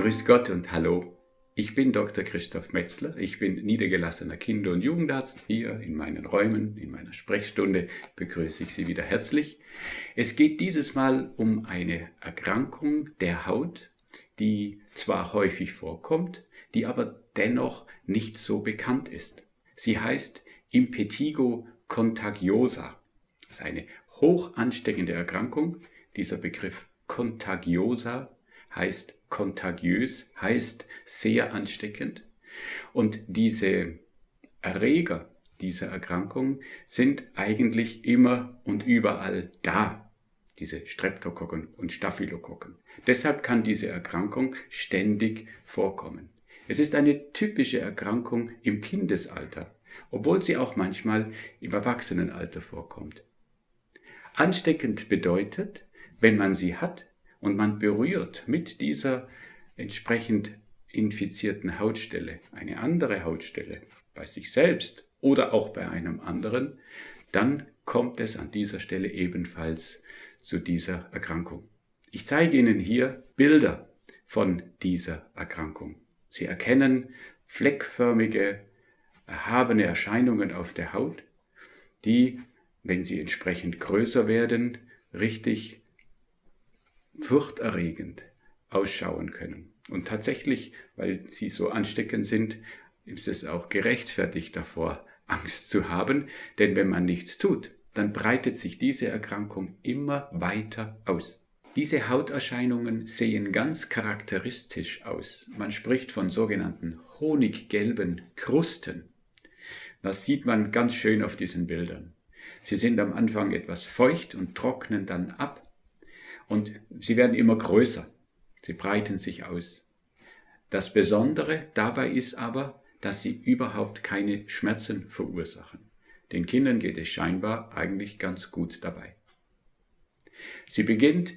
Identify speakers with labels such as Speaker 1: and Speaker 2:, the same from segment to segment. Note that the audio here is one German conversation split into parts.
Speaker 1: Grüß Gott und Hallo. Ich bin Dr. Christoph Metzler. Ich bin niedergelassener Kinder- und Jugendarzt. Hier in meinen Räumen, in meiner Sprechstunde begrüße ich Sie wieder herzlich. Es geht dieses Mal um eine Erkrankung der Haut, die zwar häufig vorkommt, die aber dennoch nicht so bekannt ist. Sie heißt Impetigo contagiosa. Das ist eine hoch ansteckende Erkrankung. Dieser Begriff contagiosa heißt kontagiös, heißt sehr ansteckend. Und diese Erreger dieser Erkrankung sind eigentlich immer und überall da, diese Streptokokken und Staphylokokken. Deshalb kann diese Erkrankung ständig vorkommen. Es ist eine typische Erkrankung im Kindesalter, obwohl sie auch manchmal im Erwachsenenalter vorkommt. Ansteckend bedeutet, wenn man sie hat, und man berührt mit dieser entsprechend infizierten Hautstelle eine andere Hautstelle bei sich selbst oder auch bei einem anderen, dann kommt es an dieser Stelle ebenfalls zu dieser Erkrankung. Ich zeige Ihnen hier Bilder von dieser Erkrankung. Sie erkennen fleckförmige, erhabene Erscheinungen auf der Haut, die, wenn sie entsprechend größer werden, richtig furchterregend ausschauen können. Und tatsächlich, weil sie so ansteckend sind, ist es auch gerechtfertigt davor, Angst zu haben, denn wenn man nichts tut, dann breitet sich diese Erkrankung immer weiter aus. Diese Hauterscheinungen sehen ganz charakteristisch aus. Man spricht von sogenannten honiggelben Krusten. Das sieht man ganz schön auf diesen Bildern. Sie sind am Anfang etwas feucht und trocknen dann ab und sie werden immer größer. Sie breiten sich aus. Das Besondere dabei ist aber, dass sie überhaupt keine Schmerzen verursachen. Den Kindern geht es scheinbar eigentlich ganz gut dabei. Sie beginnt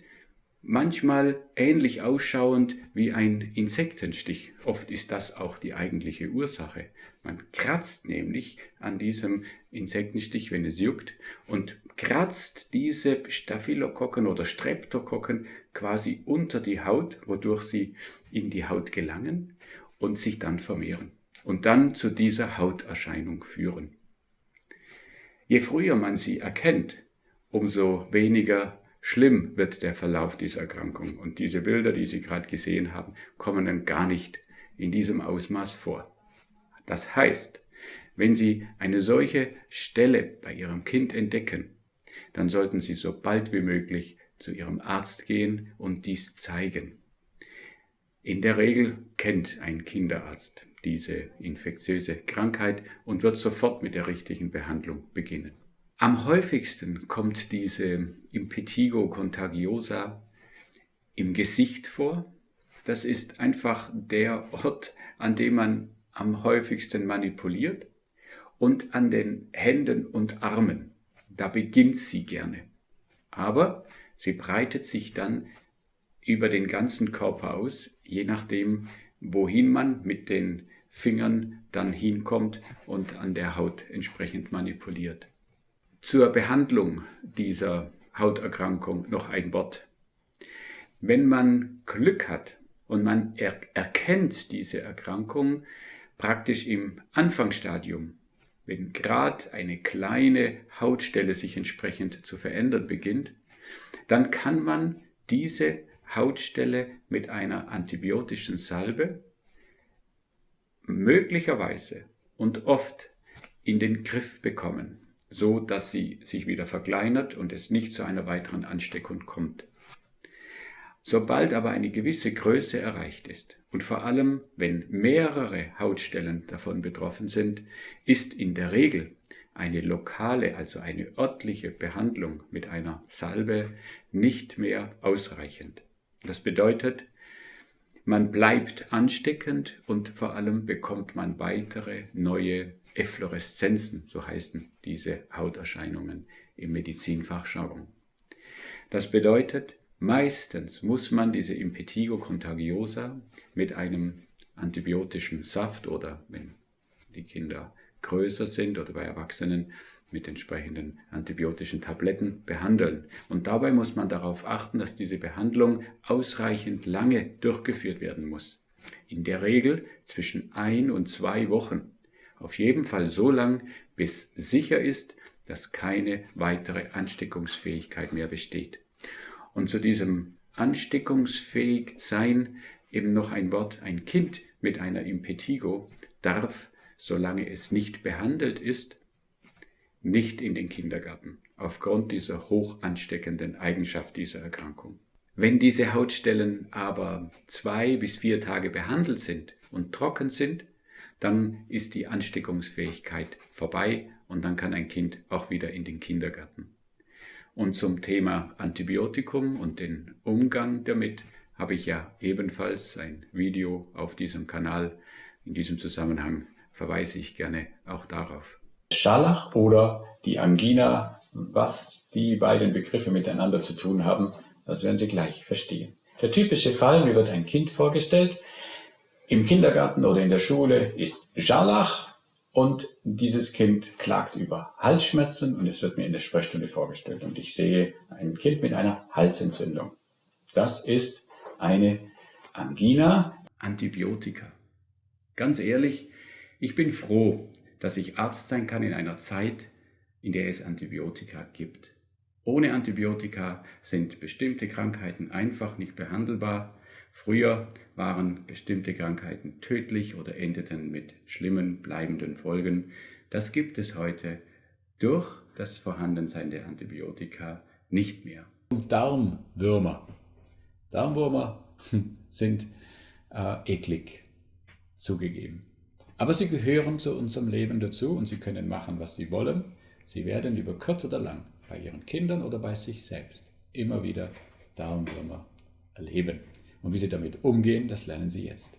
Speaker 1: manchmal ähnlich ausschauend wie ein Insektenstich. Oft ist das auch die eigentliche Ursache. Man kratzt nämlich an diesem Insektenstich, wenn es juckt, und kratzt diese Staphylokokken oder Streptokokken quasi unter die Haut, wodurch sie in die Haut gelangen und sich dann vermehren und dann zu dieser Hauterscheinung führen. Je früher man sie erkennt, umso weniger schlimm wird der Verlauf dieser Erkrankung. Und diese Bilder, die Sie gerade gesehen haben, kommen dann gar nicht in diesem Ausmaß vor. Das heißt, wenn Sie eine solche Stelle bei Ihrem Kind entdecken, dann sollten Sie so bald wie möglich zu Ihrem Arzt gehen und dies zeigen. In der Regel kennt ein Kinderarzt diese infektiöse Krankheit und wird sofort mit der richtigen Behandlung beginnen. Am häufigsten kommt diese Impetigo contagiosa im Gesicht vor. Das ist einfach der Ort, an dem man am häufigsten manipuliert und an den Händen und Armen. Da beginnt sie gerne. Aber sie breitet sich dann über den ganzen Körper aus, je nachdem, wohin man mit den Fingern dann hinkommt und an der Haut entsprechend manipuliert. Zur Behandlung dieser Hauterkrankung noch ein Wort. Wenn man Glück hat und man er erkennt diese Erkrankung praktisch im Anfangsstadium, wenn gerade eine kleine Hautstelle sich entsprechend zu verändern beginnt, dann kann man diese Hautstelle mit einer antibiotischen Salbe möglicherweise und oft in den Griff bekommen, so dass sie sich wieder verkleinert und es nicht zu einer weiteren Ansteckung kommt. Sobald aber eine gewisse Größe erreicht ist und vor allem, wenn mehrere Hautstellen davon betroffen sind, ist in der Regel eine lokale, also eine örtliche Behandlung mit einer Salbe nicht mehr ausreichend. Das bedeutet, man bleibt ansteckend und vor allem bekommt man weitere neue Effloreszenzen, so heißen diese Hauterscheinungen im Medizinfachjargon. Das bedeutet, meistens muss man diese Impetigo contagiosa mit einem antibiotischen Saft oder wenn die Kinder größer sind oder bei Erwachsenen mit entsprechenden antibiotischen Tabletten behandeln. Und dabei muss man darauf achten, dass diese Behandlung ausreichend lange durchgeführt werden muss. In der Regel zwischen ein und zwei Wochen. Auf jeden Fall so lang, bis sicher ist, dass keine weitere Ansteckungsfähigkeit mehr besteht. Und zu diesem ansteckungsfähig sein eben noch ein Wort, ein Kind mit einer Impetigo darf, solange es nicht behandelt ist, nicht in den Kindergarten, aufgrund dieser hoch ansteckenden Eigenschaft dieser Erkrankung. Wenn diese Hautstellen aber zwei bis vier Tage behandelt sind und trocken sind, dann ist die Ansteckungsfähigkeit vorbei und dann kann ein Kind auch wieder in den Kindergarten. Und zum Thema Antibiotikum und den Umgang damit habe ich ja ebenfalls ein Video auf diesem Kanal. In diesem Zusammenhang verweise ich gerne auch darauf.
Speaker 2: Scharlach oder die Angina, was die beiden Begriffe miteinander zu tun haben, das werden Sie gleich verstehen. Der typische Fall, mir wird ein Kind vorgestellt, im Kindergarten oder in der Schule ist Scharlach und dieses Kind klagt über Halsschmerzen und es wird mir in der Sprechstunde vorgestellt und ich sehe ein Kind mit einer Halsentzündung. Das ist eine Angina.
Speaker 1: Antibiotika. Ganz ehrlich, ich bin froh, dass ich Arzt sein kann in einer Zeit, in der es Antibiotika gibt. Ohne Antibiotika sind bestimmte Krankheiten einfach nicht behandelbar. Früher waren bestimmte Krankheiten tödlich oder endeten mit schlimmen, bleibenden Folgen. Das gibt es heute durch das Vorhandensein der Antibiotika nicht mehr.
Speaker 2: Darmwürmer. Darmwürmer sind äh, eklig, zugegeben. Aber sie gehören zu unserem Leben dazu und sie können machen, was sie wollen. Sie werden über kurz oder lang bei ihren Kindern oder bei sich selbst immer wieder Darmwürmer erleben. Und wie sie damit umgehen, das lernen sie jetzt.